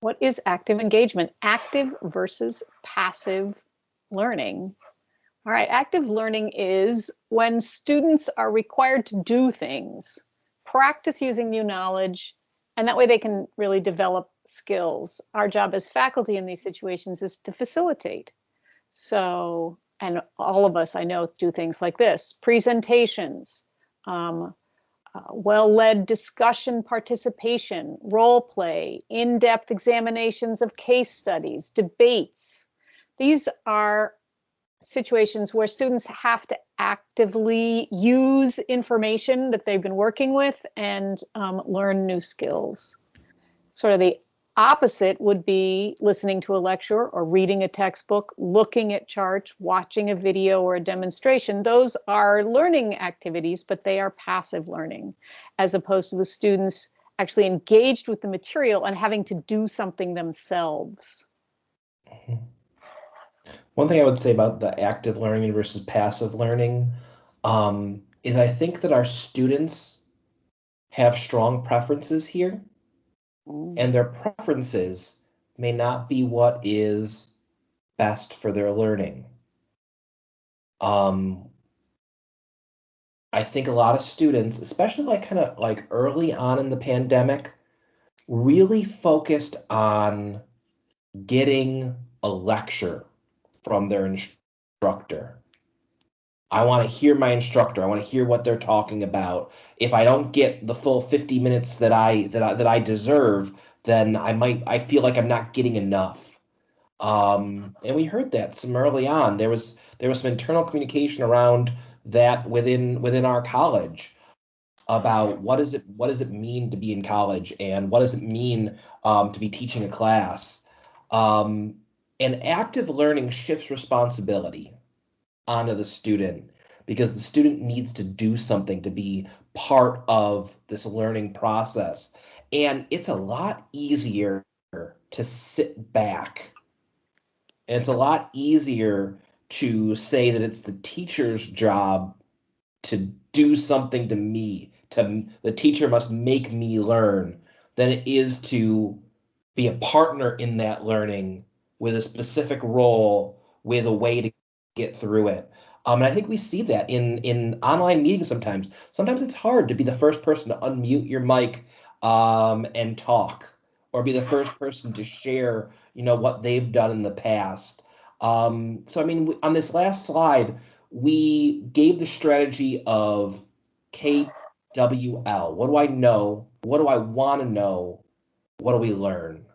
What is active engagement? Active versus passive learning. All right, active learning is when students are required to do things, practice using new knowledge, and that way they can really develop skills. Our job as faculty in these situations is to facilitate. So, and all of us I know do things like this presentations, um, uh, well led discussion participation, role play, in depth examinations of case studies, debates. These are situations where students have to actively use information that they've been working with and um, learn new skills. Sort of the opposite would be listening to a lecture or reading a textbook, looking at charts, watching a video or a demonstration. Those are learning activities, but they are passive learning, as opposed to the students actually engaged with the material and having to do something themselves. Mm-hmm. One thing I would say about the active learning versus passive learning um, is I think that our students have strong preferences here, mm. and their preferences may not be what is best for their learning. Um, I think a lot of students, especially like kind of like early on in the pandemic, really focused on getting a lecture from their instructor. I want to hear my instructor. I want to hear what they're talking about. If I don't get the full 50 minutes that I that I, that I deserve, then I might I feel like I'm not getting enough. Um, and we heard that some early on. There was there was some internal communication around that within within our college about what does it what does it mean to be in college and what does it mean um, to be teaching a class. Um, and active learning shifts responsibility onto the student because the student needs to do something to be part of this learning process. And it's a lot easier to sit back. And it's a lot easier to say that it's the teacher's job to do something to me, to the teacher must make me learn, than it is to be a partner in that learning with a specific role with a way to get through it. Um, and I think we see that in in online meetings sometimes. Sometimes it's hard to be the first person to unmute your mic um, and talk, or be the first person to share, you know, what they've done in the past. Um, so I mean, on this last slide, we gave the strategy of KWL. What do I know? What do I want to know? What do we learn?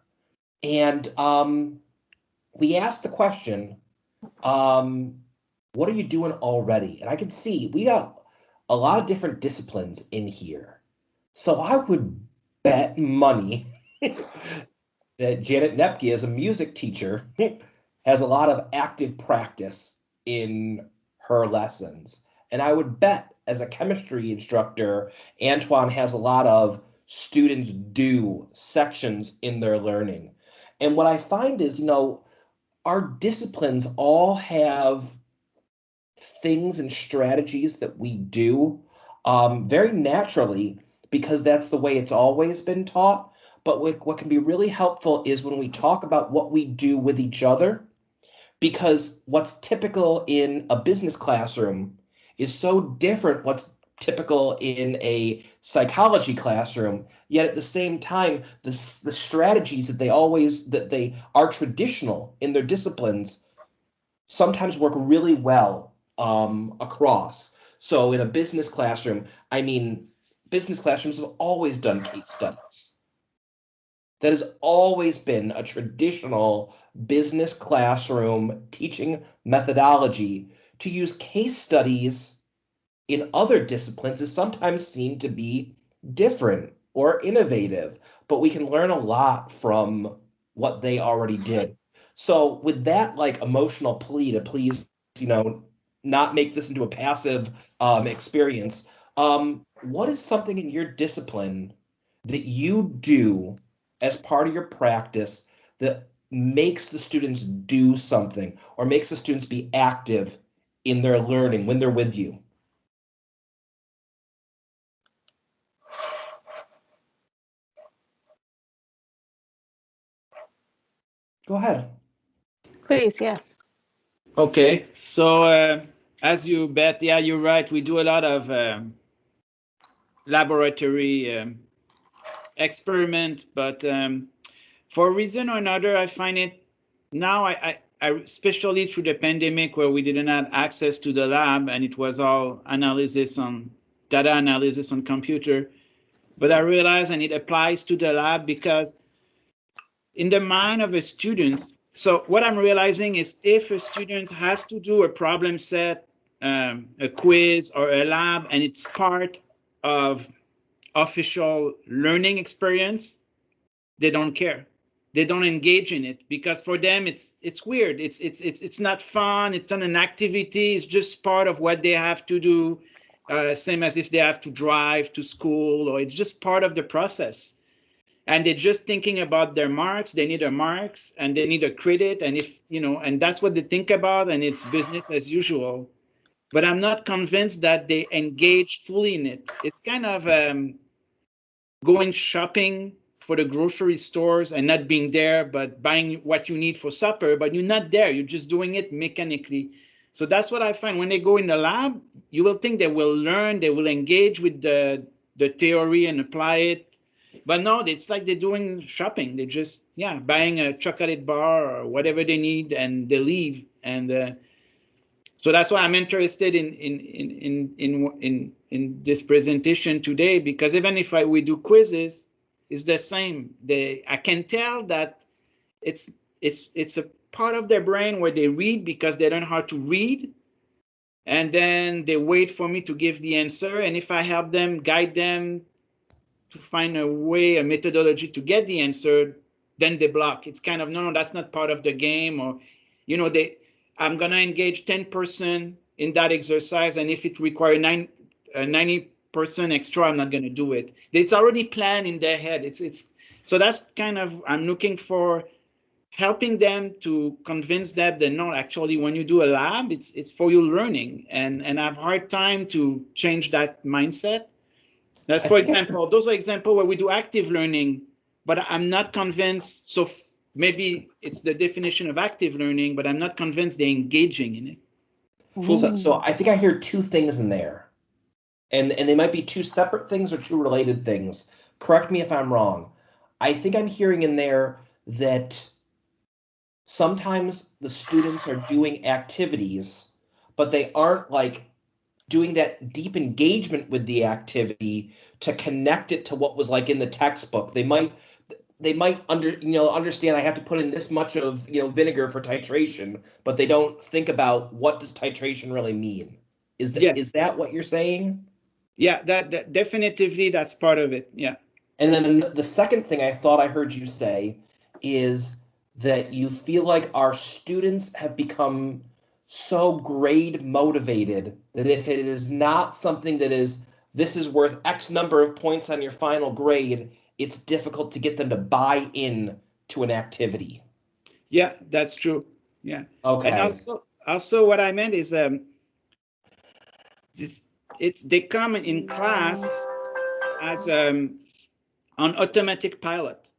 And um, we asked the question, um, what are you doing already? And I can see we got a lot of different disciplines in here. So I would bet money that Janet Nepke, as a music teacher, has a lot of active practice in her lessons. And I would bet as a chemistry instructor, Antoine has a lot of students do sections in their learning. And what I find is, you know, our disciplines all have things and strategies that we do um, very naturally because that's the way it's always been taught. But what, what can be really helpful is when we talk about what we do with each other, because what's typical in a business classroom is so different what's typical in a psychology classroom yet at the same time the, the strategies that they always that they are traditional in their disciplines sometimes work really well um, across. So in a business classroom i mean business classrooms have always done case studies. That has always been a traditional business classroom teaching methodology to use case studies in other disciplines is sometimes seen to be different or innovative, but we can learn a lot from what they already did. So with that like emotional plea to please, you know, not make this into a passive um, experience, um, what is something in your discipline that you do as part of your practice that makes the students do something or makes the students be active in their learning when they're with you? Go ahead. Please, yes. Okay, so uh, as you bet, yeah, you're right. We do a lot of um, laboratory um, experiment, but um, for a reason or another, I find it now, I, I, I, especially through the pandemic where we didn't have access to the lab and it was all analysis on data analysis on computer. But I realize, and it applies to the lab because in the mind of a student, so what I'm realizing is if a student has to do a problem set, um, a quiz or a lab, and it's part of official learning experience, they don't care. They don't engage in it because for them it's it's weird. It's it's it's it's not fun. It's not an activity. It's just part of what they have to do. Uh, same as if they have to drive to school, or it's just part of the process and they're just thinking about their marks. They need a marks and they need a credit. And if you know and that's what they think about and it's business as usual. But i'm not convinced that they engage fully in it. It's kind of um, going shopping for the grocery stores and not being there but buying what you need for supper but you're not there. You're just doing it mechanically. So that's what i find. When they go in the lab you will think they will learn they will engage with the the theory and apply it but no, it's like they're doing shopping. They're just yeah buying a chocolate bar or whatever they need, and they leave. And uh, so that's why I'm interested in in in in in in in this presentation today because even if I, we do quizzes, it's the same. They I can tell that it's it's it's a part of their brain where they read because they learn how to read and then they wait for me to give the answer and if i help them guide them to find a way, a methodology to get the answer, then they block. It's kind of no, no, that's not part of the game, or you know, they I'm gonna engage 10% in that exercise, and if it requires nine, uh, 90% extra, I'm not gonna do it. It's already planned in their head. It's it's so that's kind of I'm looking for helping them to convince that no, actually, when you do a lab, it's it's for your learning, and and I have hard time to change that mindset that's for example, those are examples where we do active learning, but I'm not convinced. So maybe it's the definition of active learning, but I'm not convinced they're engaging in it. So, so I think I hear two things in there, and and they might be two separate things or two related things. Correct me if I'm wrong. I think I'm hearing in there that sometimes the students are doing activities, but they aren't like doing that deep engagement with the activity to connect it to what was like in the textbook. They might they might under you know understand I have to put in this much of you know vinegar for titration, but they don't think about what does titration really mean. Is that yes. is that what you're saying? Yeah, that, that definitively that's part of it. Yeah. And then the second thing I thought I heard you say is that you feel like our students have become so grade motivated that if it is not something that is this is worth X number of points on your final grade, it's difficult to get them to buy in to an activity. Yeah, that's true. Yeah. Okay. And also, also what I meant is um, it's, it's they come in class as um, on automatic pilot.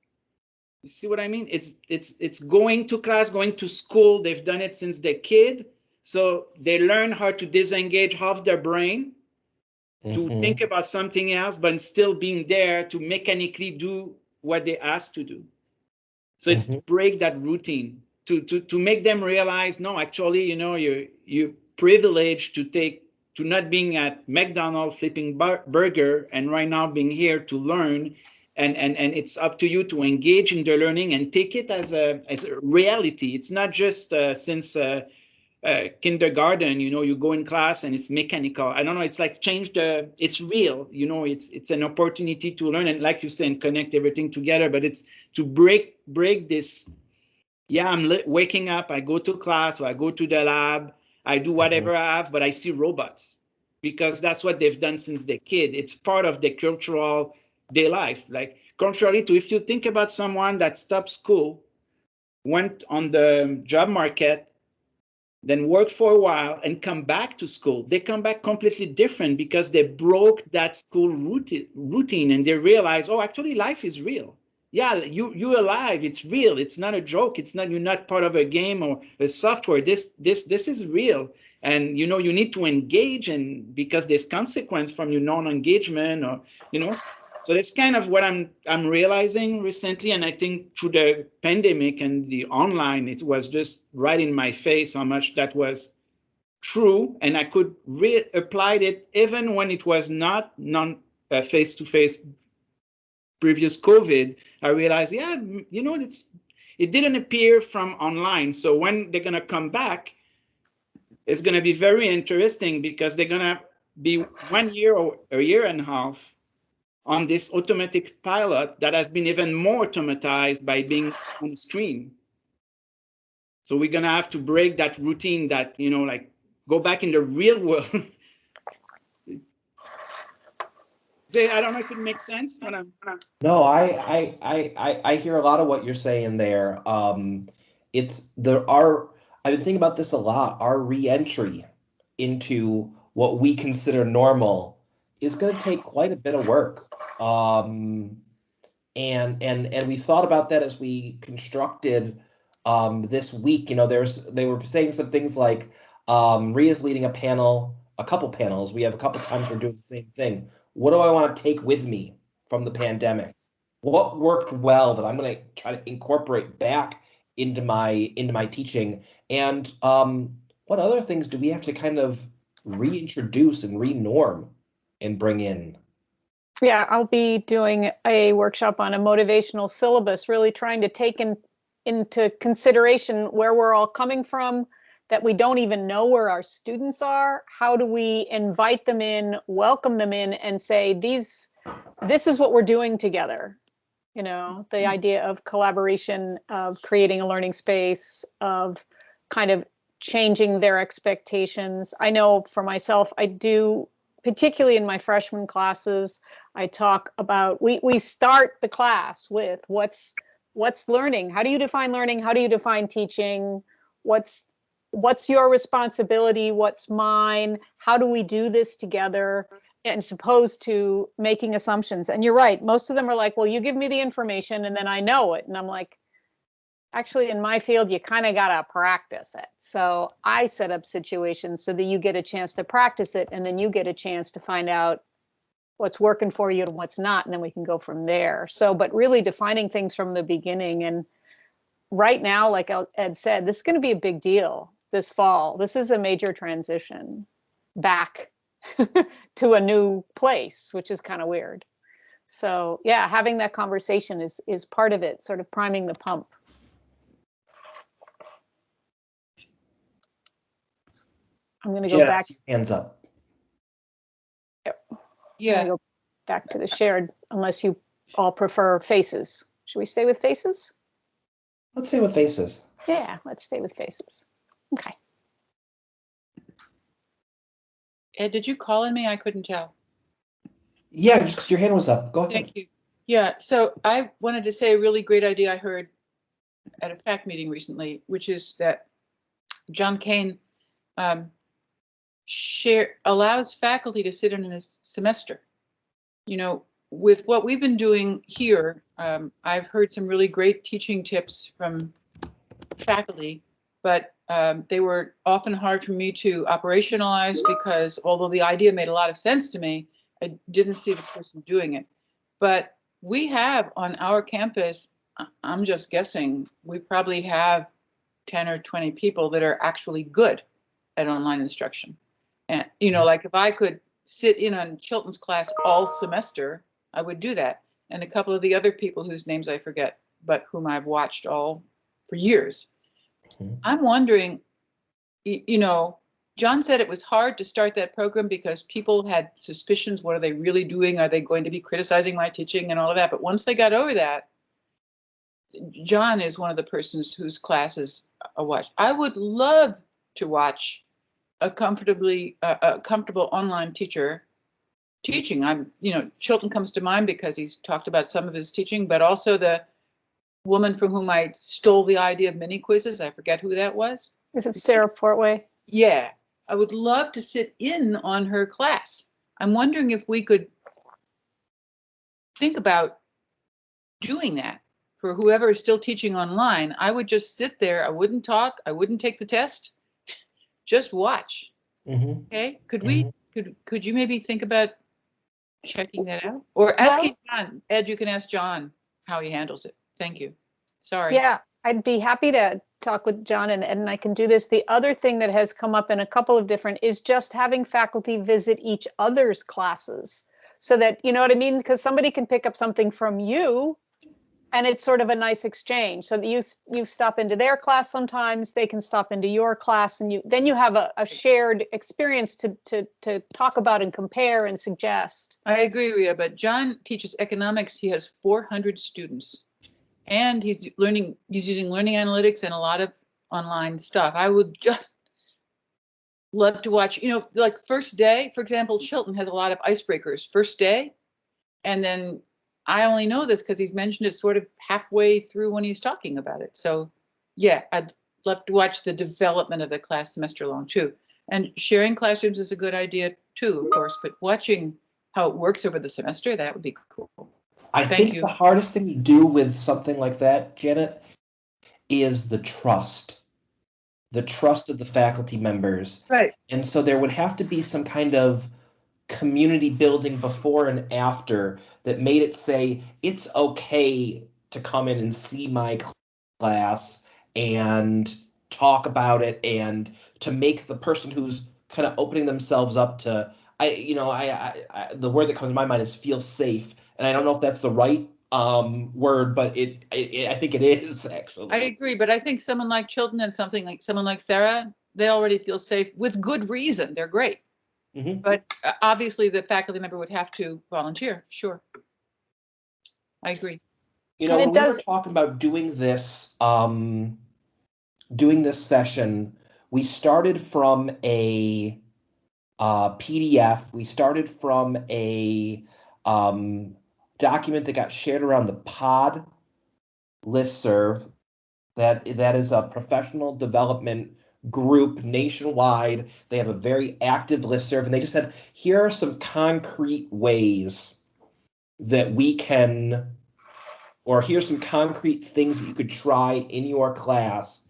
You see what I mean? It's it's it's going to class, going to school. They've done it since they're kid, so they learn how to disengage half their brain to mm-hmm. think about something else, but still being there to mechanically do what they asked to do. So it's mm-hmm. to break that routine, to to to make them realize, no, actually, you know, you you privileged to take to not being at McDonald's flipping bur- burger and right now being here to learn and and and it's up to you to engage in the learning and take it as a as a reality it's not just uh, since uh, uh, kindergarten you know you go in class and it's mechanical. I don't know it's like change the it's real you know it's it's an opportunity to learn and like you said connect everything together but it's to break break this yeah i'm waking up i go to class or i go to the lab i do whatever mm-hmm. i have but i see robots because that's what they've done since they're kid. It's part of their cultural day life. Like contrary to if you think about someone that stopped school went on the job market then work for a while and come back to school they come back completely different because they broke that school routine and they realize oh actually life is real yeah, you you're alive. It's real. It's not a joke. It's not you're not part of a game or a software. This this this is real. And you know you need to engage and because there's consequence from your non-engagement or you know. So that's kind of what I'm I'm realizing recently, and I think through the pandemic and the online, it was just right in my face how much that was true, and I could re applied it even when it was not non uh, face to face previous COVID, I realized, yeah, you know, it's it didn't appear from online. So when they're gonna come back, it's gonna be very interesting because they're gonna be one year or a year and a half on this automatic pilot that has been even more automatized by being on screen. So we're gonna have to break that routine that, you know, like go back in the real world I don't know if it makes sense. I'm, I'm... No, I, I, I, I, I hear a lot of what you're saying there. Um, it's there are. I've been thinking about this a lot. Our reentry into what we consider normal is going to take quite a bit of work. Um, and and and we thought about that as we constructed um, this week. You know, there's they were saying some things like um, Ria's leading a panel, a couple panels. We have a couple times we're doing the same thing what do I want to take with me from the pandemic? What worked well that I'm going to try to incorporate back into my into my teaching? And um, what other things do we have to kind of reintroduce and renorm and bring in? Yeah, I'll be doing a workshop on a motivational syllabus, really trying to take in, into consideration where we're all coming from, that we don't even know where our students are. How do we invite them in welcome them in and say these this is what we're doing together. You know the mm-hmm. idea of collaboration of creating a learning space of kind of changing their expectations. I know for myself i do particularly in my freshman classes i talk about we we start the class with what's what's learning? How do you define learning? How do you define teaching? What's what's your responsibility? What's mine? How do we do this together? And opposed to making assumptions. And you're right most of them are like well you give me the information and then i know it. And i'm like actually in my field you kind of got to practice it. So i set up situations so that you get a chance to practice it and then you get a chance to find out what's working for you and what's not and then we can go from there so but really defining things from the beginning and right now like ed said this is going to be a big deal this fall. This is a major transition back to a new place, which is kind of weird. So yeah, having that conversation is is part of it, sort of priming the pump. I'm going to go back. Hands up. Yep. Yeah. Go back to the shared, unless you all prefer faces. Should we stay with faces? Let's stay with faces. Yeah, let's stay with faces. Okay. Ed, did you call on me? I couldn't tell. Yeah, just 'cause your hand was up. Go ahead. Thank you. Yeah, so I wanted to say a really great idea I heard at a PAC meeting recently, which is that John Kane um, share allows faculty to sit in a semester. You know, with what we've been doing here, um, I've heard some really great teaching tips from faculty, but um, they were often hard for me to operationalize because although the idea made a lot of sense to me, I didn't see the person doing it. But we have on our campus, I'm just guessing, we probably have 10 or 20 people that are actually good at online instruction. And, you know, like if I could sit in on Chilton's class all semester, I would do that. And a couple of the other people whose names I forget, but whom I've watched all for years. I'm wondering, you know, John said it was hard to start that program because people had suspicions. What are they really doing? Are they going to be criticizing my teaching and all of that? But once they got over that, John is one of the persons whose classes I watch. I would love to watch a comfortably uh, a comfortable online teacher teaching. I'm, you know, Chilton comes to mind because he's talked about some of his teaching, but also the woman from whom I stole the idea of mini quizzes. I forget who that was. Is it Sarah Portway? Yeah, I would love to sit in on her class. I'm wondering if we could think about doing that. for whoever is still teaching online, I would just sit there. I wouldn't talk. I wouldn't take the test. Just watch. Mhm. Okay, could we, could, could you maybe think about checking that out? Or asking John, Ed, you can ask John how he handles it. Thank you. Sorry. Yeah, I'd be happy to talk with John and Ed, and I can do this. The other thing that has come up in a couple of different is just having faculty visit each other's classes. So that, you know what I mean? Because somebody can pick up something from you and it's sort of a nice exchange. So that you, you stop into their class sometimes, they can stop into your class and you, then you have a, a shared experience to, to, to talk about and compare and suggest. I agree, Rita, but John teaches economics. He has 400 students. And he's learning, he's using learning analytics and a lot of online stuff. I would just love to watch, you know, like first day, for example, Chilton has a lot of icebreakers, first day. And then I only know this because he's mentioned it sort of halfway through when he's talking about it. So yeah, I'd love to watch the development of the class semester long too. And sharing classrooms is a good idea too, of course, but watching how it works over the semester, that would be cool. I Thank think you. the hardest thing to do with something like that, Janet, is the trust. The trust of the faculty members. Right. And so there would have to be some kind of community building before and after that made it say it's okay to come in and see my class and talk about it and to make the person who's kind of opening themselves up to I you know I, I, I the word that comes to my mind is feel safe and I don't know if that's the right um word but it, it, I think it is actually I agree, but I think someone like Chilton and something like someone like Sarah, they already feel safe with good reason. They're great. Mhm. But uh, obviously the faculty member would have to volunteer, sure. I agree. You know, And it when we were talking about doing this, um, doing this session, we started from a uh, PDF. We started from a um, document that got shared around the POD listserv. That that is a professional development group nationwide. They have a very active listserv, and they just said, here are some concrete ways that we can or here's some concrete things that you could try in your class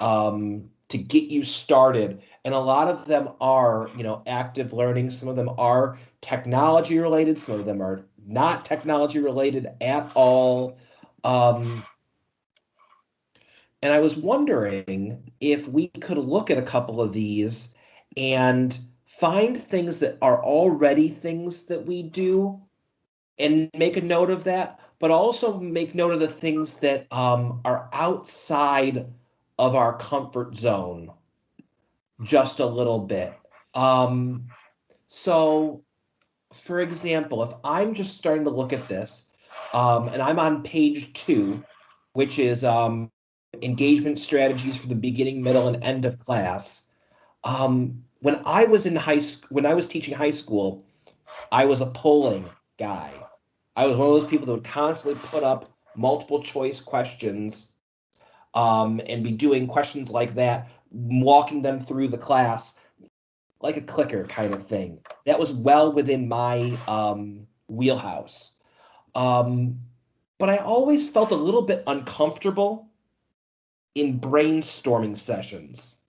um, to get you started. And a lot of them are, you know, active learning. Some of them are technology related. Some of them are not technology related at all. Um, and I was wondering if we could look at a couple of these and find things that are already things that we do and make a note of that, but also make note of the things that um, are outside of our comfort zone just a little bit. Um, so, for example, if I'm just starting to look at this, um, and I'm on page two, which is um, engagement strategies for the beginning, middle, and end of class. Um, when I was in high school, when I was teaching high school, I was a polling guy. I was one of those people that would constantly put up multiple choice questions um, and be doing questions like that, walking them through the class like a clicker kind of thing. That was well within my um, wheelhouse. Um, but I always felt a little bit uncomfortable in brainstorming sessions.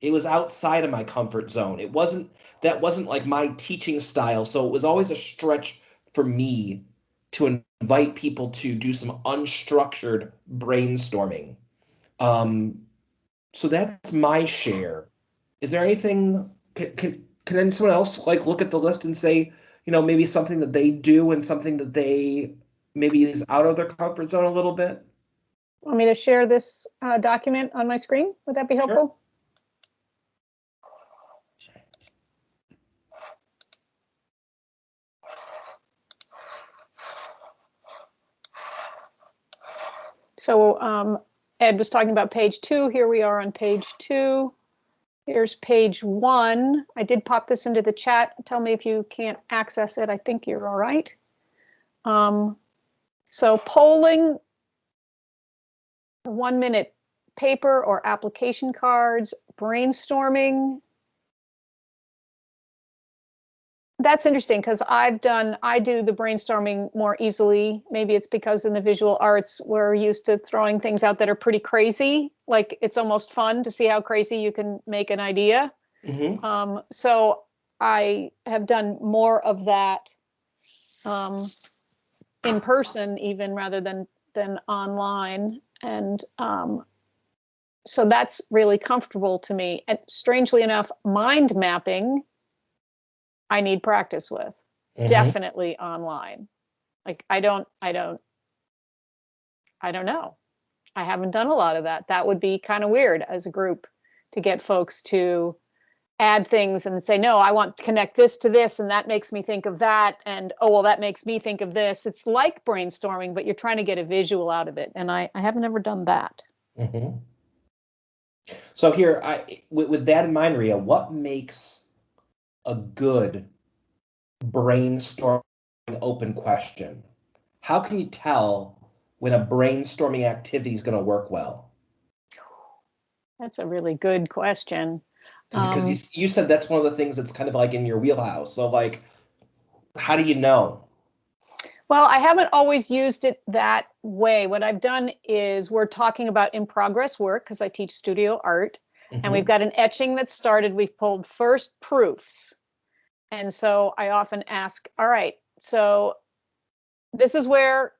It was outside of my comfort zone. It wasn't that wasn't like my teaching style, so it was always a stretch for me to invite people to do some unstructured brainstorming. Um, so that's my share. Is there anything? Can, can can someone else like look at the list and say, you know, maybe something that they do and something that they maybe is out of their comfort zone a little bit? Want me to share this uh, document on my screen? Would that be helpful? Sure. So um, Ed was talking about page two. Here we are on page two. Here's page one. I did pop this into the chat. Tell me if you can't access it. I think you're all right. Um, so polling, one minute paper or application cards, brainstorming. that's interesting because I've done, I do the brainstorming more easily. Maybe it's because in the visual arts, we're used to throwing things out that are pretty crazy. Like it's almost fun to see how crazy you can make an idea. Mhm. Um, so I have done more of that um, in person, even rather than than online, and um, so that's really comfortable to me. And strangely enough, mind mapping, I need practice with. Mhm. Definitely online. Like I don't, I don't, I don't know. I haven't done a lot of that. That would be kind of weird as a group to get folks to add things and say, no, I want to connect this to this, and that makes me think of that. And oh, well, that makes me think of this. It's like brainstorming, but you're trying to get a visual out of it. And I, I haven't ever done that. Mhm. So here, I with, with that in mind, Ria, what makes a good brainstorming open question? How can you tell when a brainstorming activity is going to work well? That's a really good question. Because Um, you, you said that's one of the things that's kind of like in your wheelhouse. So like, how do you know? Well, I haven't always used it that way. What I've done is we're talking about in progress work because I teach studio art. and we've got an etching that started. We've pulled first proofs. And so I often ask, all right, so this is where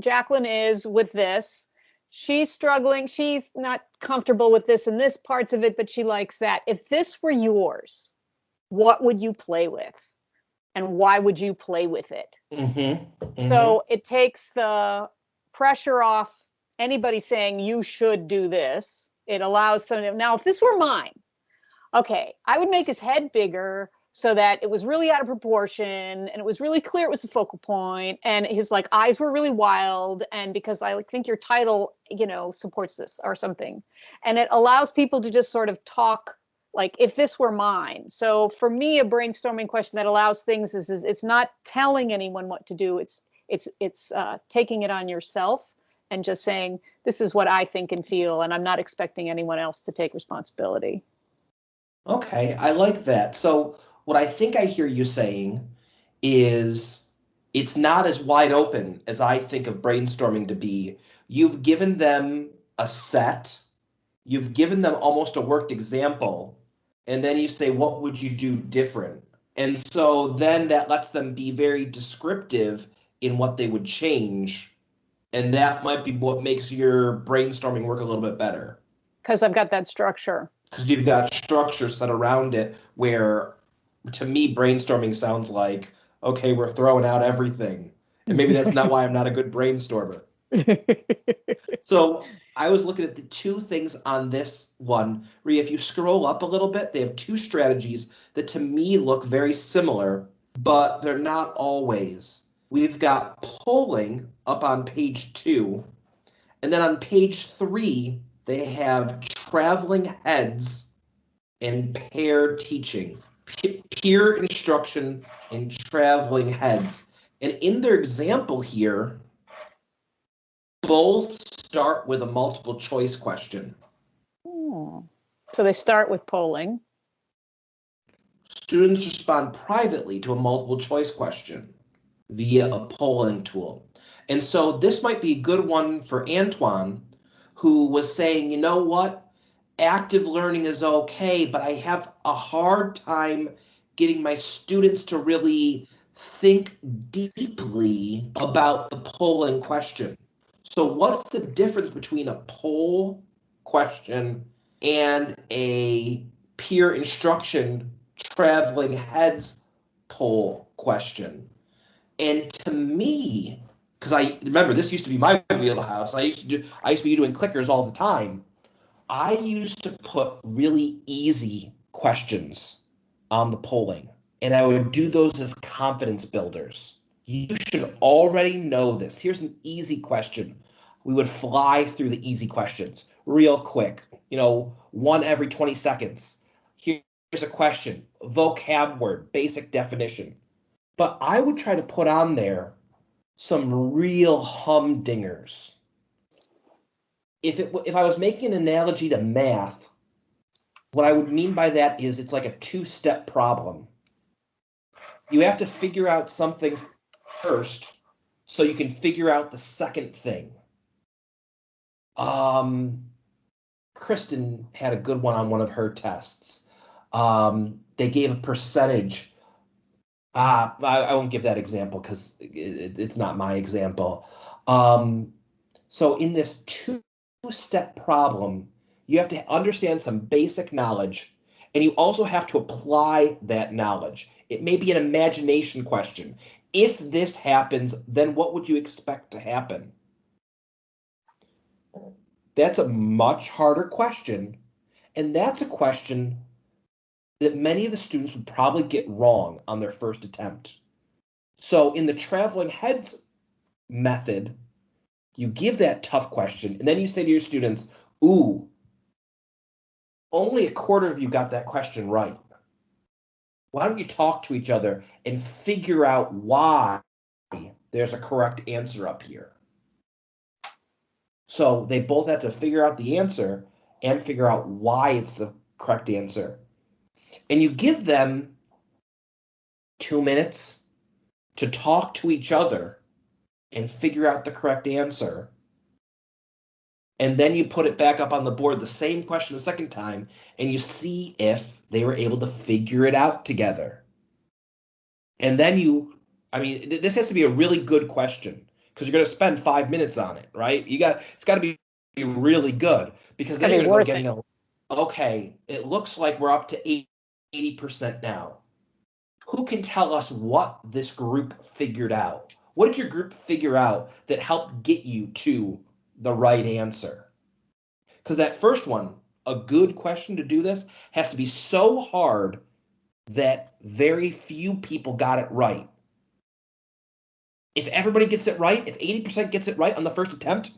Jacqueline is with this. She's struggling. She's not comfortable with this and this parts of it, but she likes that. If this were yours, what would you play with? And why would you play with it? Mm-hmm. So it takes the pressure off anybody saying you should do this. It allows some of now if this were mine, okay, I would make his head bigger so that it was really out of proportion and it was really clear it was a focal point and his like eyes were really wild and because I like, think your title, you know, supports this or something. And it allows people to just sort of talk like if this were mine. So for me a brainstorming question that allows things is, is it's not telling anyone what to do. It's it's it's uh, taking it on yourself and just saying this is what I think and feel, and I'm not expecting anyone else to take responsibility. Okay, I like that. So what I think I hear you saying is it's not as wide open as I think of brainstorming to be. You've given them a set, you've given them almost a worked example, and then you say, what would you do different? And so then that lets them be very descriptive in what they would change. And that might be what makes your brainstorming work a little bit better Because I've got that structure. because you've got structure set around it where to me brainstorming sounds like okay we're throwing out everything. And maybe that's not why i'm not a good brainstormer. So i was looking at the two things on this one. Rhea, if you scroll up a little bit they have two strategies that to me look very similar but they're not always. We've got polling up on page two and then on page three they have traveling heads and pair teaching, peer instruction and traveling heads. And in their example here, both start with a multiple choice question. Hmm. So they start with polling. Students respond privately to a multiple choice question via a polling tool. And so this might be a good one for Antoine, who was saying, you know what? Active learning is okay, but I have a hard time getting my students to really think deeply about the polling question. So, what's the difference between a poll question and a peer instruction traveling heads poll question? And to me, because I remember this used to be my wheelhouse. I used to do I used to be doing clickers all the time. I used to put really easy questions on the polling, and I would do those as confidence builders. You should already know this. Here's an easy question. We would fly through the easy questions real quick, you know, one every 20 seconds. Here's a question vocab word, basic definition. But I would try to put on there some real humdingers. If it if I was making an analogy to math, what I would mean by that is it's like a two-step problem. you have to figure out something first so you can figure out the second thing. Um, Kristen had a good one on one of her tests. Um, they gave a percentage. Uh, I, I won't give that example because it, it's not my example. Um, so in this two-step problem, you have to understand some basic knowledge, and you also have to apply that knowledge. It may be an imagination question. If this happens, then what would you expect to happen? That's a much harder question. And that's a question that many of the students would probably get wrong on their first attempt. So in the traveling heads method, you give that tough question and then you say to your students, ooh, only a quarter of you got that question right. Why don't you talk to each other and figure out why there's a correct answer up here? So they both have to figure out the answer and figure out why it's the correct answer. And you give them two minutes to talk to each other and figure out the correct answer. And then you put it back up on the board, the same question the second time, and you see if they were able to figure it out together. And then you, I mean, this has to be a really good question because you're going to spend five minutes on it, right? You got it's got to be really good because then you're going to get okay, it looks like we're up to 80 percent now. Who can tell us what this group figured out? What did your group figure out that helped get you to the right answer? Because that first one, a good question to do this, has to be so hard that very few people got it right if everybody gets it right, if 80% gets it right on the first attempt,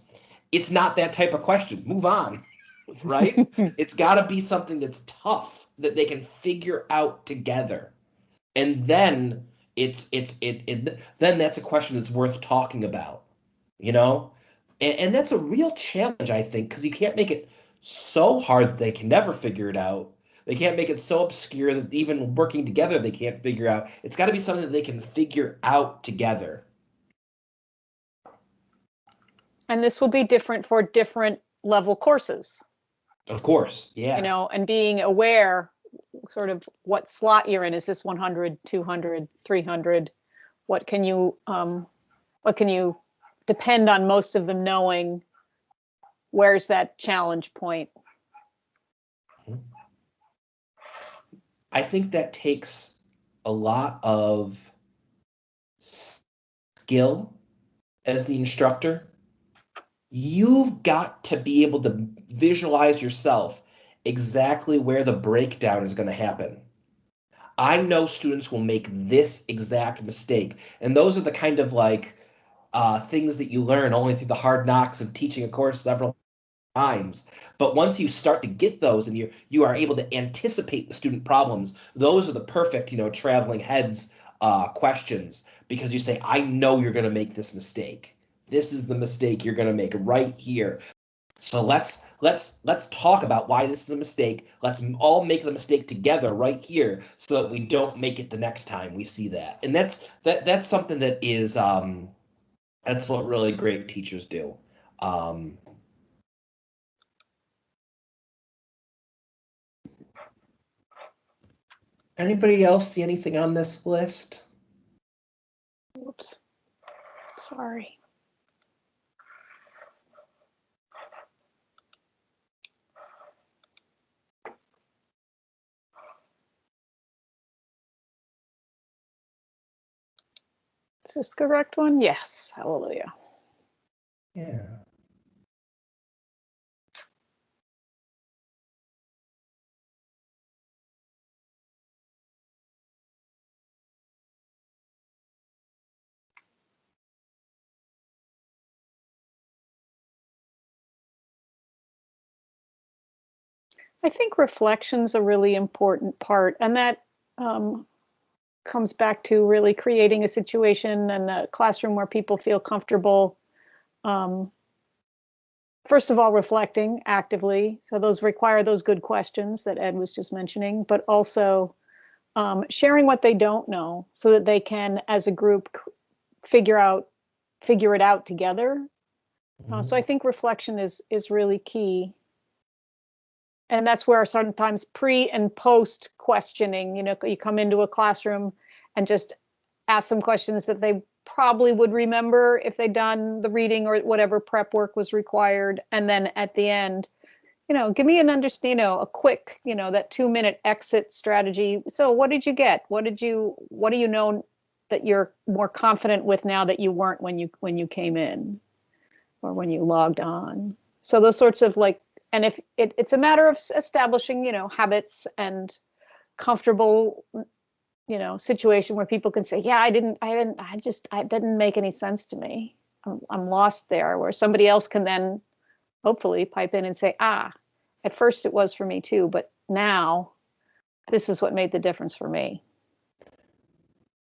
it's not that type of question. Move on, right? it's got to be something that's tough that they can figure out together. And then it's it's it, it then that's a question that's worth talking about, you know? And, and that's a real challenge, I think, because you can't make it so hard that they can never figure it out. They can't make it so obscure that even working together they can't figure out. It's got to be something that they can figure out together. And this will be different for different level courses. Of course, yeah. You know, and being aware sort of what slot you're in. Is this 100, 200, 300? What can you, um, what can you depend on most of them knowing where's that challenge point? I think that takes a lot of skill as the instructor you've got to be able to visualize yourself exactly where the breakdown is going to happen. I know students will make this exact mistake. And those are the kind of like uh, things that you learn only through the hard knocks of teaching a course several times. But once you start to get those and you you are able to anticipate the student problems, those are the perfect, you know, traveling heads uh, questions because you say, I know you're going to make this mistake this is the mistake you're going to make right here so let's let's let's talk about why this is a mistake. Let's all make the mistake together right here so that we don't make it the next time we see that. And that's that that's something that is um that's what really great teachers do. Um anybody else see anything on this list? Whoops sorry Is this the correct one? Yes. Hallelujah. Yeah. I think reflection's a really important part, and that um, comes back to really creating a situation and a classroom where people feel comfortable. Um, first of all, reflecting actively. So those require those good questions that Ed was just mentioning, but also um, sharing what they don't know so that they can, as a group, figure out figure it out together. Uh, so I think reflection is is really key. And that's where sometimes pre and post questioning, you know, you come into a classroom and just ask some questions that they probably would remember if they'd done the reading or whatever prep work was required. And then at the end, you know, give me an understand, you know, a quick, you know, that two minute exit strategy. So what did you get? What did you, what do you know that you're more confident with now that you weren't when you, when you came in? Or when you logged on? So those sorts of like, and if it, it's a matter of establishing, you know, habits and comfortable, you know, situation where people can say, yeah, I didn't, I didn't, I just, I didn't make any sense to me. I'm, I'm lost there, where somebody else can then hopefully pipe in and say, ah, at first it was for me too, but now this is what made the difference for me.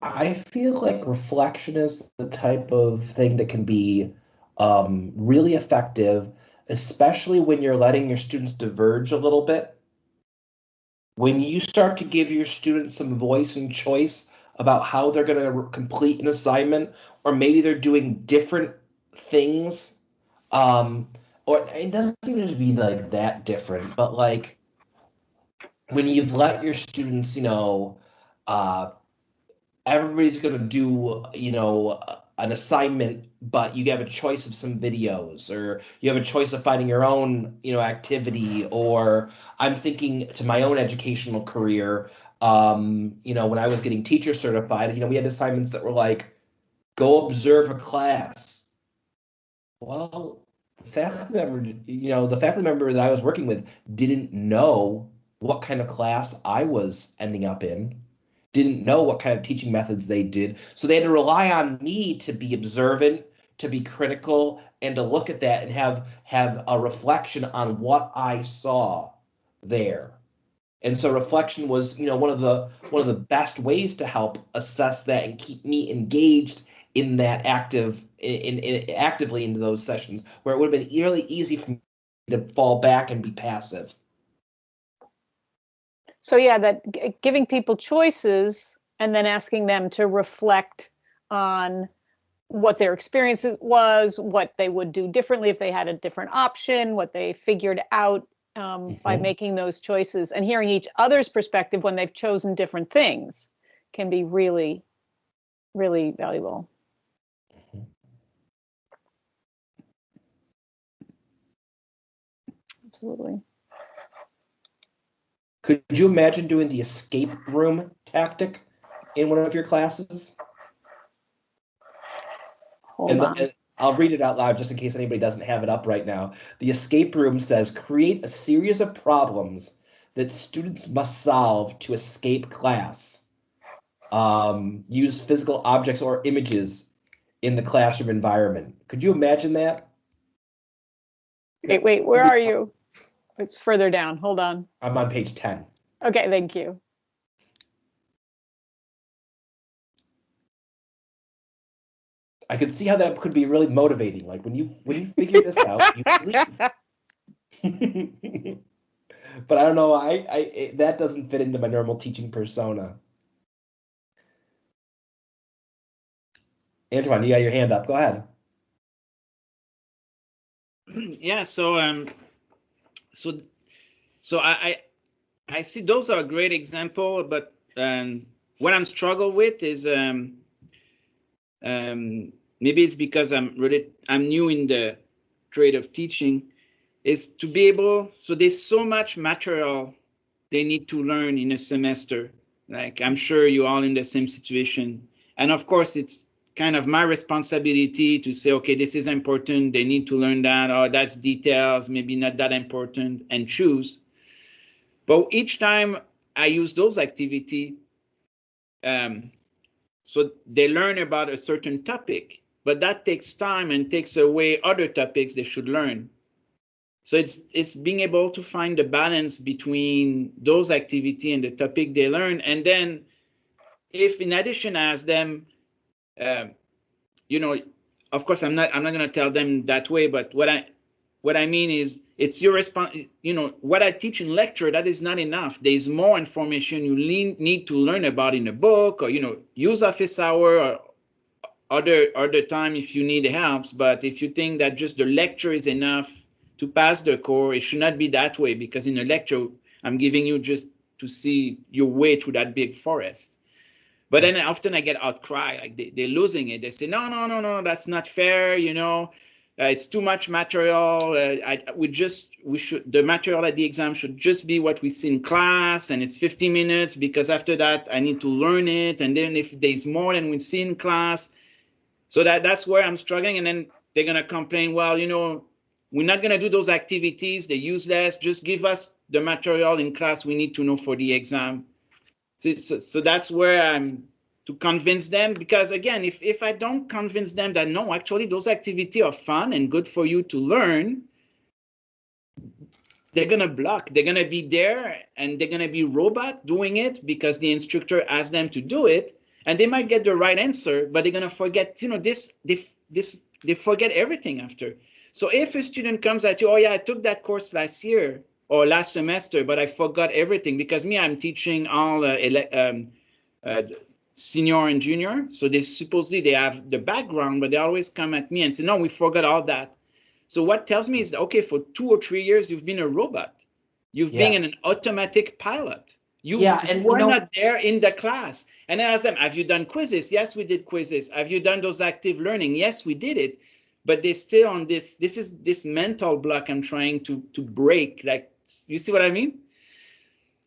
I feel like reflection is the type of thing that can be um, really effective, especially when you're letting your students diverge a little bit. When you start to give your students some voice and choice about how they're going to complete an assignment, or maybe they're doing different things, um, or it doesn't seem to be like that different, but like when you've let your students, you know, uh, everybody's going to do you know an assignment but you have a choice of some videos or you have a choice of finding your own you know activity or i'm thinking to my own educational career um you know when i was getting teacher certified you know we had assignments that were like go observe a class well the faculty member you know the faculty member that i was working with didn't know what kind of class i was ending up in didn't know what kind of teaching methods they did. So they had to rely on me to be observant, to be critical, and to look at that and have have a reflection on what I saw there. And so reflection was, you know, one of the one of the best ways to help assess that and keep me engaged in that active in, in actively into those sessions where it would have been really easy for me to fall back and be passive. So yeah, that giving people choices and then asking them to reflect on what their experience was, what they would do differently if they had a different option, what they figured out um, by Mhm. making those choices, and hearing each other's perspective when they've chosen different things can be really, really valuable. Absolutely. Could you imagine doing the escape room tactic in one of your classes? Hold And on. and I'll read it out loud just in case anybody doesn't have it up right now. The escape room says create a series of problems that students must solve to escape class. Um, use physical objects or images in the classroom environment. Could you imagine that? Wait, wait, where are you? It's further down. Hold on. I'm on page 10. Okay, thank you. I could see how that could be really motivating. Like when you when you figure this out, you leave. but I don't know. I, I it, that doesn't fit into my normal teaching persona. Antoine, you got your hand up. Go ahead. yeah so um so so I, I i see those are a great example but um what i'm struggle with is um um maybe it's because i'm really i'm new in the trade of teaching is to be able so there's so much material they need to learn in a semester like i'm sure you all in the same situation and of course it's kind of my responsibility to say, okay, this is important. They need to learn that, or that's details, maybe not that important, and choose. But each time I use those activity, um, so they learn about a certain topic, but that takes time and takes away other topics they should learn. So it's it's being able to find the balance between those activity and the topic they learn, and then if in addition I ask them um, you know, of course, I'm not I'm not going to tell them that way, but what I what I mean is it's your response, you know, what I teach in lecture, that is not enough. There's more information you need to learn about in a book or, you know, use office hour or other other time if you need help. But if you think that just the lecture is enough to pass the core, it should not be that way because in a lecture, I'm giving you just to see your way through that big forest. But then often I get outcry, like they, they're losing it. They say, no, no, no, no, that's not fair. You know, it's too much material. Uh, I, we just, we should, the material at the exam should just be what we see in class and it's 50 minutes because after that I need to learn it. And then if there's more than we see in class, so that that's where I'm struggling. And then they're going to complain, well, you know, we're not going to do those activities. They're useless. Just give us the material in class we need to know for the exam. So, so, so that's where I'm to convince them because again, if, if I don't convince them that no, actually those activities are fun and good for you to learn, they're gonna block. They're gonna be there and they're gonna be robot doing it because the instructor asked them to do it, and they might get the right answer, but they're gonna forget. You know, this they this they forget everything after. So if a student comes at you, oh yeah, I took that course last year or last semester, but I forgot everything because me, I'm teaching all uh, um, uh, senior and junior. So they supposedly they have the background, but they always come at me and say, no, we forgot all that. So what tells me is, that okay, for two or three years, you've been a robot. You've yeah. been an automatic pilot. You, yeah, and we're you know, not there in the class. And I ask them, have you done quizzes? Yes, we did quizzes. Have you done those active learning? Yes, we did it. But they're still on this, this is this mental block I'm trying to, to break. Like, you see what I mean?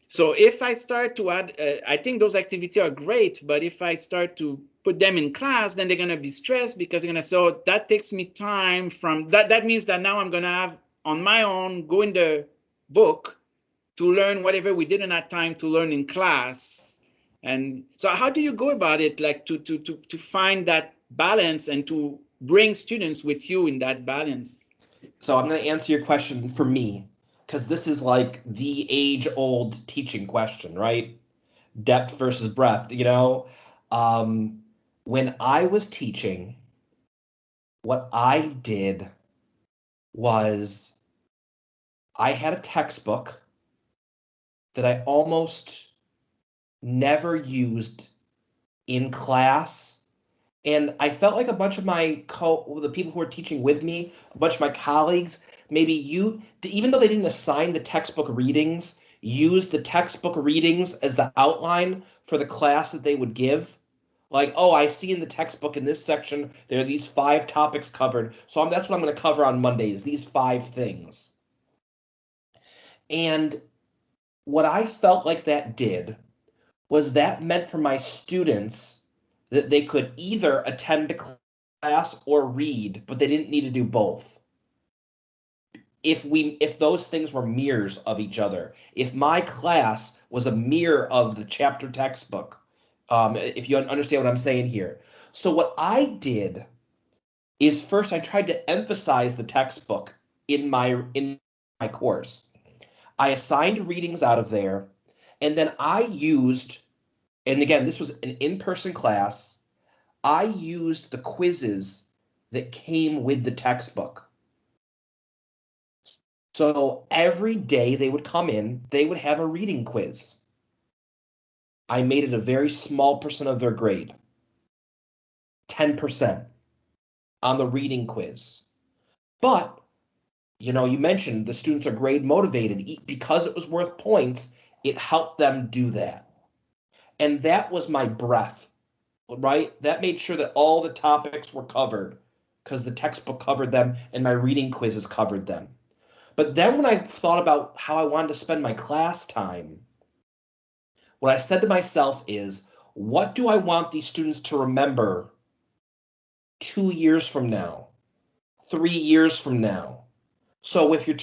So if I start to add, uh, I think those activities are great, but if I start to put them in class, then they're going to be stressed because they're going to say, oh, that takes me time from that. That means that now I'm going to have on my own, go in the book to learn whatever we didn't have time to learn in class. And so how do you go about it? Like to, to, to, to find that balance and to bring students with you in that balance? So I'm going to answer your question for me because this is like the age old teaching question, right? Depth versus breadth, you know? Um, when I was teaching, what I did was I had a textbook that I almost never used in class. And I felt like a bunch of my co the people who were teaching with me, a bunch of my colleagues, maybe you, even though they didn't assign the textbook readings, use the textbook readings as the outline for the class that they would give. Like, oh, I see in the textbook in this section there are these five topics covered, so I'm, that's what I'm going to cover on Mondays. These five things. And what I felt like that did was that meant for my students that they could either attend a class or read, but they didn't need to do both if we if those things were mirrors of each other if my class was a mirror of the chapter textbook um, if you understand what i'm saying here. So what i did is first i tried to emphasize the textbook in my in my course. I assigned readings out of there and then i used and again this was an in-person class i used the quizzes that came with the textbook so every day they would come in, they would have a reading quiz. I made it a very small percent of their grade, 10% on the reading quiz. But, you know, you mentioned the students are grade motivated because it was worth points, it helped them do that. And that was my breath, right? That made sure that all the topics were covered because the textbook covered them and my reading quizzes covered them. But then when I thought about how I wanted to spend my class time, what I said to myself is, what do I want these students to remember two years from now, three years from now? So if you're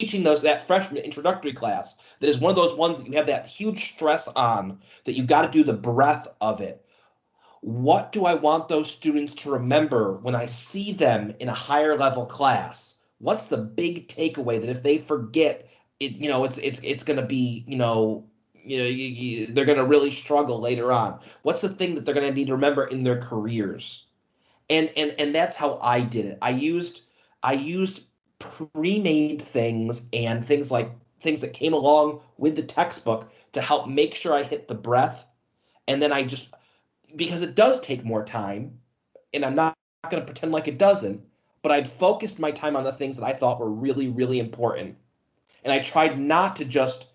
teaching those that freshman introductory class, that is one of those ones that you have that huge stress on, that you've got to do the breadth of it. What do I want those students to remember when I see them in a higher level class? What's the big takeaway that if they forget it, you know, it's it's it's going to be, you know, you know, you, you, they're going to really struggle later on. What's the thing that they're going to need to remember in their careers? And and and that's how I did it. I used I used pre-made things and things like things that came along with the textbook to help make sure I hit the breath. And then I just because it does take more time, and I'm not, not going to pretend like it doesn't, but I'd focused my time on the things that I thought were really, really important. And I tried not to just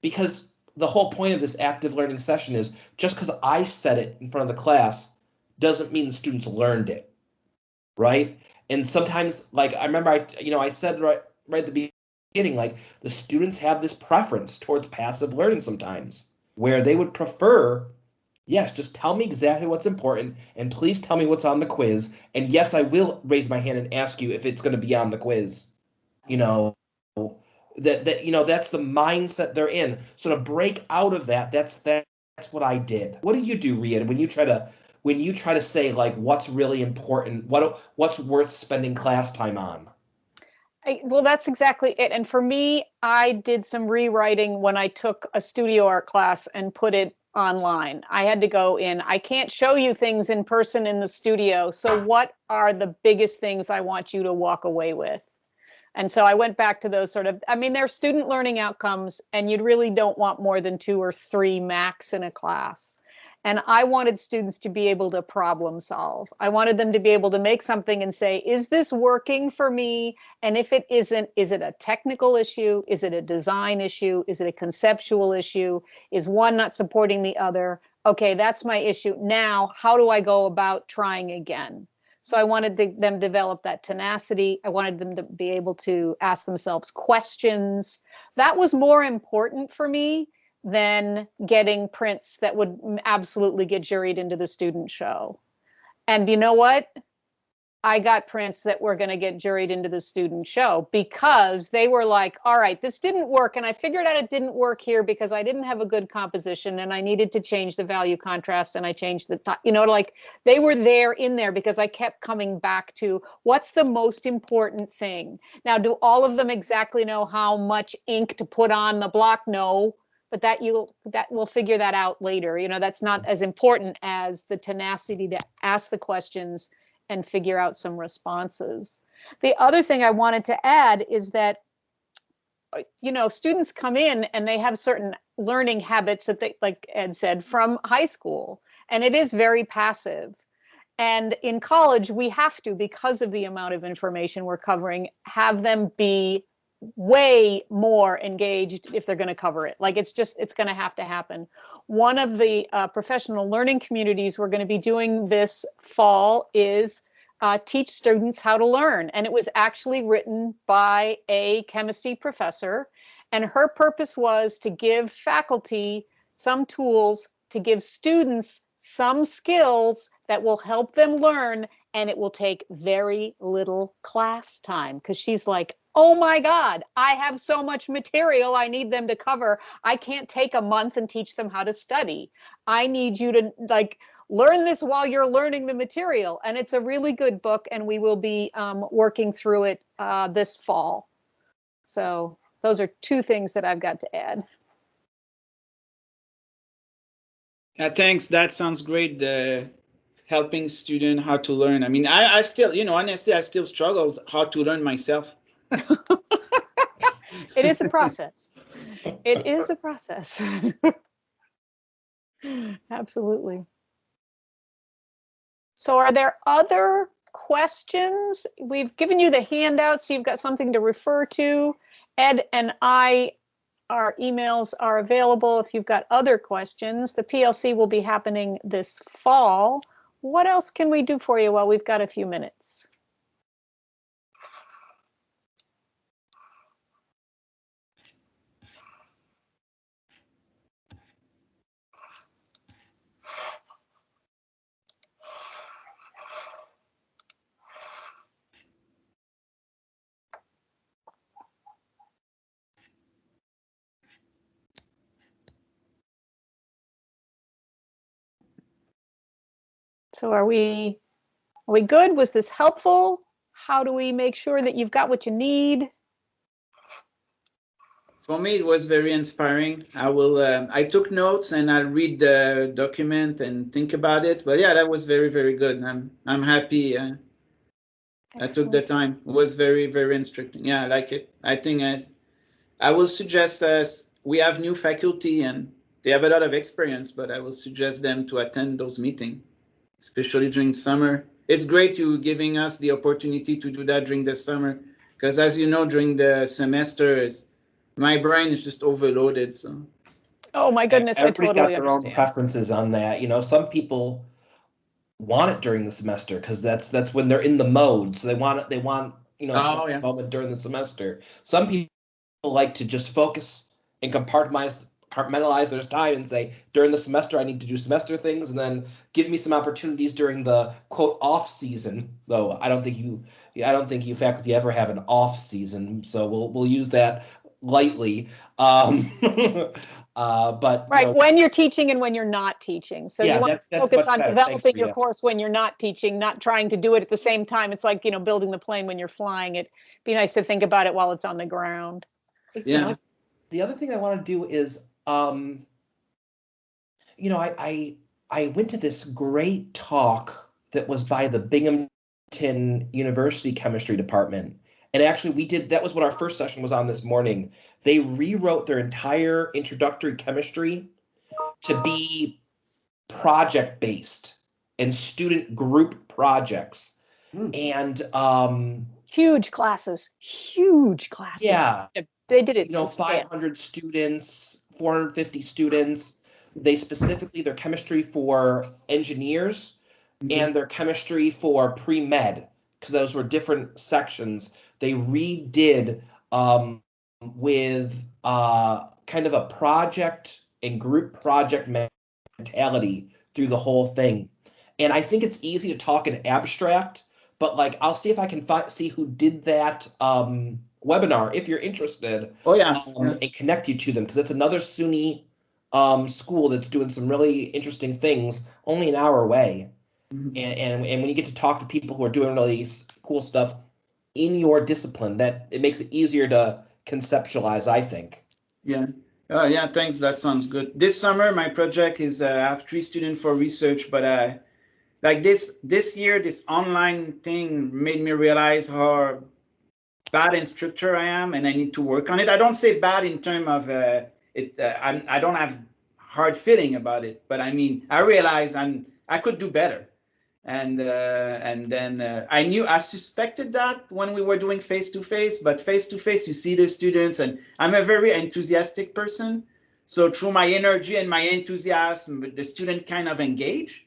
because the whole point of this active learning session is just because I said it in front of the class doesn't mean the students learned it. Right. And sometimes, like I remember, I you know I said right right at the beginning, like the students have this preference towards passive learning sometimes, where they would prefer Yes, just tell me exactly what's important and please tell me what's on the quiz. And yes, I will raise my hand and ask you if it's going to be on the quiz. You know, that that you know that's the mindset they're in. So to break out of that, that's that, that's what I did. What do you do, Rhian, when you try to when you try to say like what's really important, what what's worth spending class time on? I, well, that's exactly it. And for me, I did some rewriting when I took a studio art class and put it online. I had to go in. I can't show you things in person in the studio. So, what are the biggest things I want you to walk away with? And so I went back to those sort of, I mean, they're student learning outcomes, and you really don't want more than two or three max in a class. And I wanted students to be able to problem solve. I wanted them to be able to make something and say, is this working for me? And if it isn't, is it a technical issue? Is it a design issue? Is it a conceptual issue? Is one not supporting the other? Okay, that's my issue. Now, how do I go about trying again? So I wanted to, them to develop that tenacity. I wanted them to be able to ask themselves questions. That was more important for me than getting prints that would absolutely get juried into the student show. And you know what? I got prints that were going to get juried into the student show because they were like, all right, this didn't work. And I figured out it didn't work here because I didn't have a good composition and I needed to change the value contrast and I changed the, you know, like they were there in there because I kept coming back to what's the most important thing. Now, do all of them exactly know how much ink to put on the block? No, but that you that we'll figure that out later. You know that's not as important as the tenacity to ask the questions and figure out some responses. The other thing i wanted to add is that uh, you know students come in and they have certain learning habits that they like ed said from high school and it is very passive. And in college we have to because of the amount of information we're covering have them be way more engaged if they're going to cover it. Like it's just, it's going to have to happen. One of the uh, professional learning communities we're going to be doing this fall is uh, teach students how to learn. And it was actually written by a chemistry professor. And her purpose was to give faculty some tools to give students some skills that will help them learn and it will take very little class time because she's like oh my God, I have so much material I need them to cover. I can't take a month and teach them how to study. I need you to like learn this while you're learning the material. And it's a really good book, and we will be um, working through it uh, this fall. So those are two things that I've got to add. Yeah, thanks. That sounds great. The helping student how to learn. I mean, I, I still, you know, honestly, I still struggle how to learn myself. it is a process. It is a process. Absolutely. So are there other questions? We've given you the handout, so you've got something to refer to. Ed and I, our emails are available if you've got other questions. The PLC will be happening this fall. What else can we do for you while we've got a few minutes? So are we are we good? Was this helpful? How do we make sure that you've got what you need? For me, it was very inspiring. I will. Uh, I took notes and I'll read the document and think about it. But yeah, that was very very good. I'm I'm happy. Uh, I took the time. It was very, very instructing. Yeah, I like it. I think I, I will suggest us, we have new faculty and they have a lot of experience, but I will suggest them to attend those meetings, especially during summer. It's great you giving us the opportunity to do that during the summer, because as you know, during the semester, my brain is just overloaded, so. Oh, my goodness, I Everybody's totally got their own preferences on that. You know, some people want it during the semester because that's that's when they're in the mode. So they want it. They want you know Oh, yeah. moment during the semester. Some people like to just focus and compartmentalize compartmentalize their time and say during the semester I need to do semester things and then give me some opportunities during the quote off season. Though I don't think you I don't think you faculty ever have an off season. So we'll we'll use that lightly. Um, uh, but you Right, know, when you're teaching and when you're not teaching. So Yeah, you want that's- to that's focus on better. Thanks, developing your Rita. course when you're not teaching, not trying to do it at the same time. It's like, you know, building the plane when you're flying. It'd be nice to think about it while it's on the ground. Yeah. the other thing I want to do is, um, you know, I, I I went to this great talk that was by the Binghamton University Chemistry Department, and actually we did that was what our first session was on this morning. They rewrote their entire introductory chemistry to be project based and student group projects, Hmm. and um, Huge classes, huge classes. yeah. They did it. you know, to scale. 500 students, 450 students. They specifically their chemistry for engineers and their chemistry for pre med because those were different sections. They redid um, with uh, kind of a project and group project mentality through the whole thing. And I think it's easy to talk in abstract, but like I'll see if I can fi- see who did that um, webinar if you're interested Oh, yeah. um, and connect you to them because it's another SUNY um, school that's doing some really interesting things only an hour away. Mhm. And, and and when you get to talk to people who are doing really cool stuff in your discipline, that it makes it easier to conceptualize. I think. Yeah. Uh, yeah, thanks. That sounds good. This summer, my project is uh, I have three students for research, but uh, like this this year, this online thing made me realize how bad instructor I am, and I need to work on it. I don't say bad in terms of uh, it. Uh, I'm I don't have hard feeling about it, but I mean I realize I'm I could do better. And uh, and then uh, I knew I suspected that when we were doing face to face, but face to face you see the students, and I'm a very enthusiastic person. So through my energy and my enthusiasm, the student kind of engage.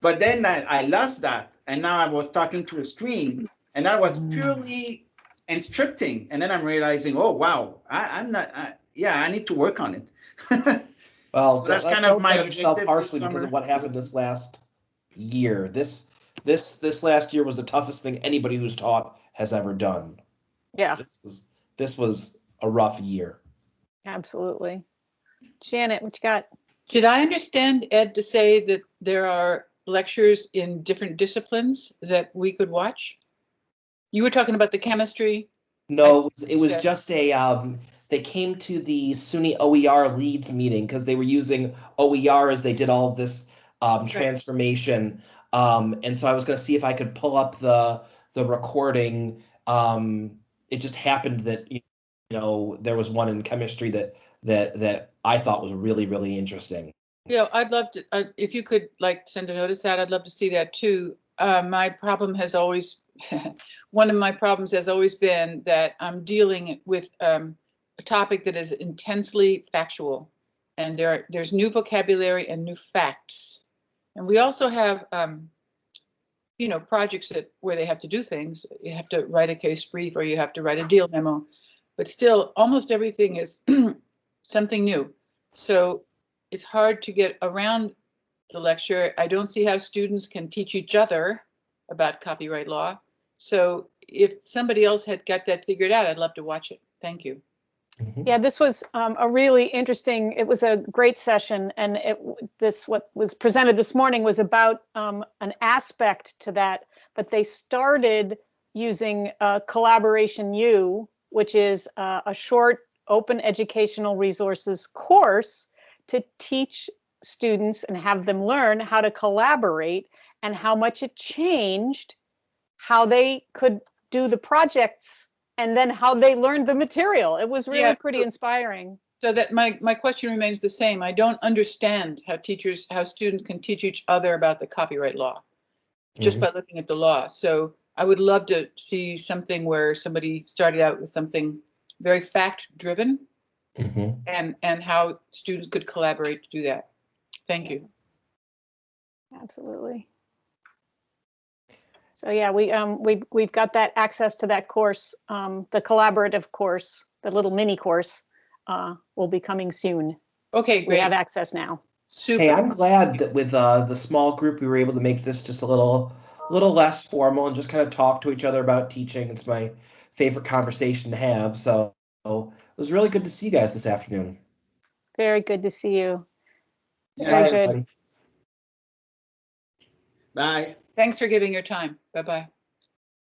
But then I, I lost that, and now I was talking to a screen, and that was purely instructing. And then I'm realizing, oh wow, I, I'm not. I, yeah, I need to work on it. Well, So that's don't- kind of my judge yourself objective this harshly because of what happened this last year. This this this last year was the toughest thing anybody who's taught has ever done. Yeah, This was this was a rough year. absolutely. Janet, what you got? Did I understand Ed to say that there are lectures in different disciplines that we could watch? You were talking about the chemistry. No, it was, it was just a um they came to the SUNY OER leads meeting because they were using OER as they did all this um transformation. Um and so I was gonna see if I could pull up the the recording. Um it just happened that you know there was one in chemistry that that that I thought was really, really interesting. Yeah, I'd love to, uh, if you could like send a notice out, I'd love to see that too. Uh, my problem has always, one of my problems has always been that I'm dealing with um, a topic that is intensely factual. And there, are- there's new vocabulary and new facts. And we also have, um, you know, projects that, where they have to do things. You have to write a case brief or you have to write a deal memo. But still, almost everything is something new. So it's hard to get around the lecture. I don't see how students can teach each other about copyright law. So if somebody else had got that figured out, I'd love to watch it. Thank you. Yeah, this was um, a really interesting, it was a great session and it, this, what was presented this morning was about um, an aspect to that, but they started using uh, Collaboration U, which is uh, a short open educational resources course to teach students and have them learn how to collaborate and how much it changed how they could do the projects and then how they learned the material. It was really Yeah, pretty inspiring. So that my, my question remains the same. I don't understand how teachers, how students can teach each other about the copyright law just Mhm. by looking at the law. So I would love to see something where somebody started out with something very fact driven Mhm. and, and how students could collaborate to do that. Thank you. Absolutely. So yeah, we um we we've got that access to that course, um the collaborative course, the little mini course uh will be coming soon. Okay, We have access now. Hey, I'm glad that with uh, the small group, we were able to make this just a little, little less formal and just kind of talk to each other about teaching. It's my favorite conversation to have. So it was really good to see you guys this afternoon. Very good to see you. Bye, Very good. everybody. Bye. Thanks for giving your time. Bye-bye.